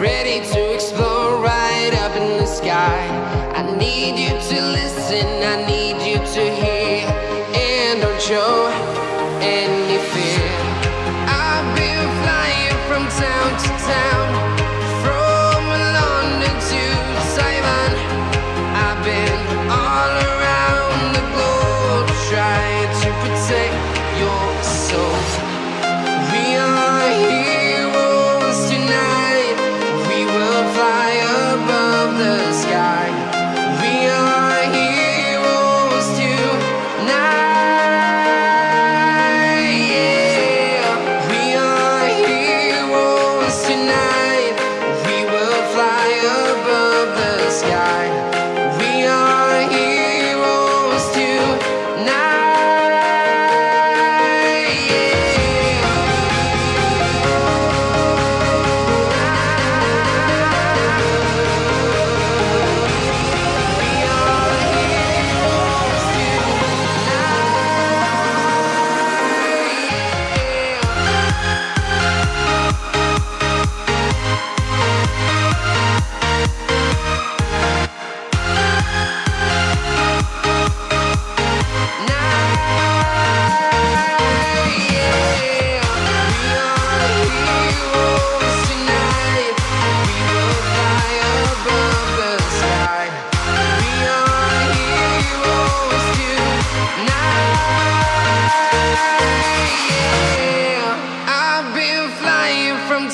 Ready to explore right up in the sky. I need you to listen, I need you to hear. And don't show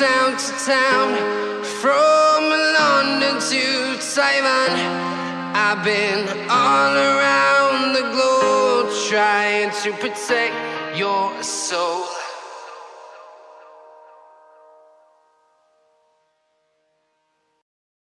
town to town, from London to Taiwan. I've been all around the globe trying to protect your soul.